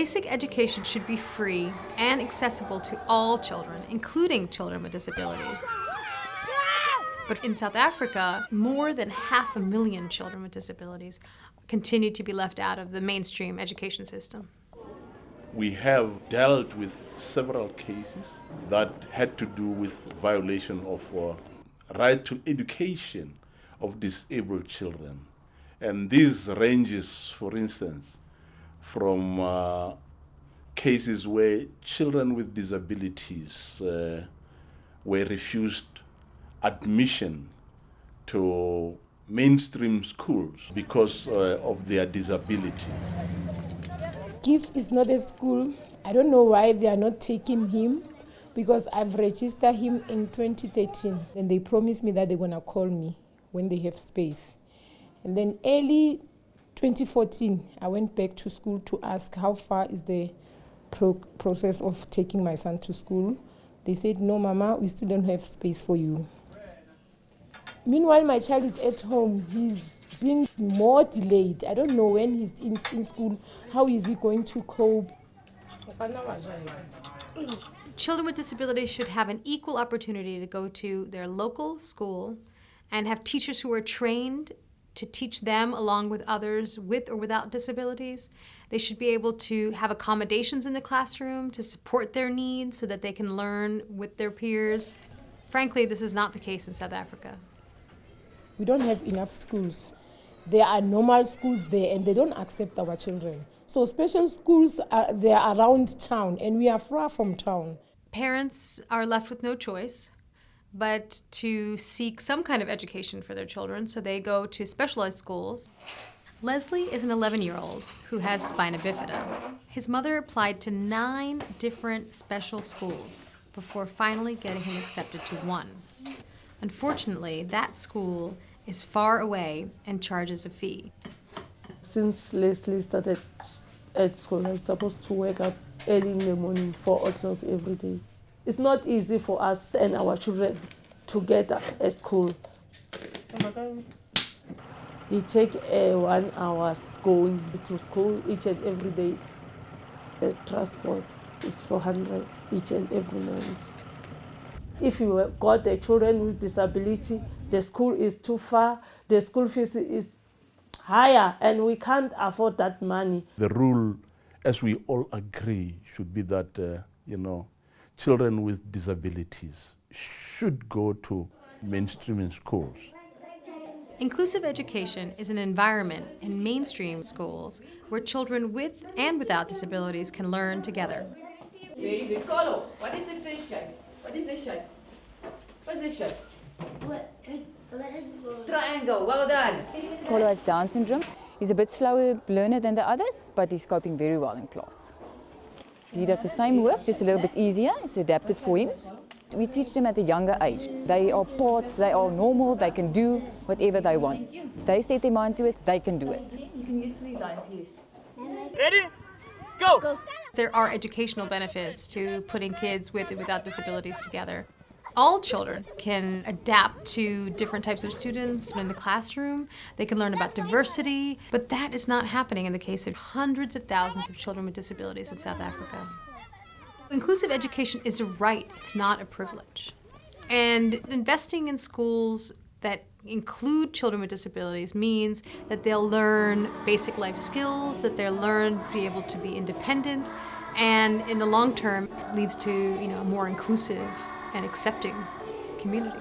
Basic education should be free and accessible to all children, including children with disabilities. But in South Africa, more than half a million children with disabilities continue to be left out of the mainstream education system. We have dealt with several cases that had to do with violation of uh, right to education of disabled children. And these ranges, for instance, from uh, cases where children with disabilities uh, were refused admission to mainstream schools because uh, of their disability. GIF is not a school. I don't know why they are not taking him because I've registered him in 2013 and they promised me that they're going to call me when they have space. And then early 2014, I went back to school to ask how far is the pro process of taking my son to school. They said, no, Mama, we still don't have space for you. Meanwhile, my child is at home. He's being more delayed. I don't know when he's in, in school, how is he going to cope? Children with disabilities should have an equal opportunity to go to their local school and have teachers who are trained to teach them along with others with or without disabilities. They should be able to have accommodations in the classroom to support their needs so that they can learn with their peers. Frankly, this is not the case in South Africa. We don't have enough schools. There are normal schools there and they don't accept our children. So special schools, are, they're around town and we are far from town. Parents are left with no choice but to seek some kind of education for their children, so they go to specialized schools. Leslie is an 11-year-old who has spina bifida. His mother applied to nine different special schools before finally getting him accepted to one. Unfortunately, that school is far away and charges a fee. Since Leslie started at school, I was supposed to wake up early in the morning, 4 o'clock every day. It's not easy for us and our children to get a school. We take uh, one hour going to school each and every day. The transport is 400 each and every month. If you got the children with disability, the school is too far, the school fees is higher, and we can't afford that money. The rule, as we all agree, should be that, uh, you know, children with disabilities should go to mainstream schools. Inclusive education is an environment in mainstream schools where children with and without disabilities can learn together. Very good. Carlo, what is the first shape? What is this shape? What's this shape? Triangle, well done. Carlo has Down syndrome. He's a bit slower learner than the others, but he's coping very well in class. He does the same work, just a little bit easier. It's adapted for him. We teach them at a younger age. They are part, they are normal, they can do whatever they want. If they set their mind to it, they can do it. You can use three lines, yes. Ready? Go! Go. There are educational benefits to putting kids with and without disabilities together all children can adapt to different types of students in the classroom. They can learn about diversity, but that is not happening in the case of hundreds of thousands of children with disabilities in South Africa. Inclusive education is a right, it's not a privilege. And investing in schools that include children with disabilities means that they'll learn basic life skills, that they'll learn to be able to be independent, and in the long term leads to you know, a more inclusive and accepting community.